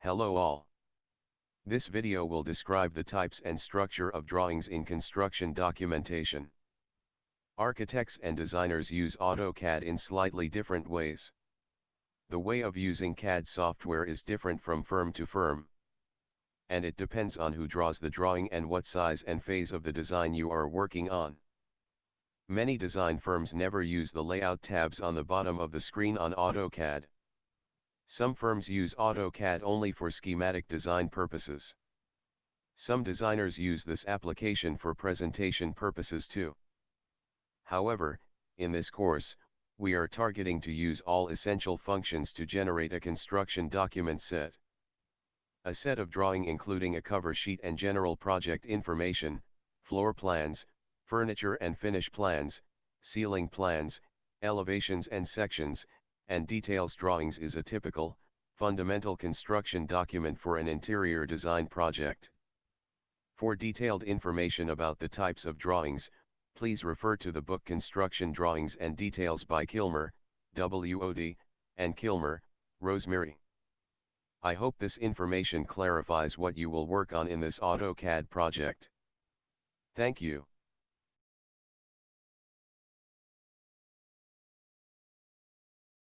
Hello all. This video will describe the types and structure of drawings in construction documentation. Architects and designers use AutoCAD in slightly different ways. The way of using CAD software is different from firm to firm. And it depends on who draws the drawing and what size and phase of the design you are working on. Many design firms never use the layout tabs on the bottom of the screen on AutoCAD. Some firms use AutoCAD only for schematic design purposes. Some designers use this application for presentation purposes too. However, in this course, we are targeting to use all essential functions to generate a construction document set. A set of drawing including a cover sheet and general project information, floor plans, furniture and finish plans, ceiling plans, elevations and sections, and details drawings is a typical, fundamental construction document for an interior design project. For detailed information about the types of drawings, please refer to the book Construction Drawings and Details by Kilmer, W.O.D., and Kilmer, Rosemary. I hope this information clarifies what you will work on in this AutoCAD project. Thank you.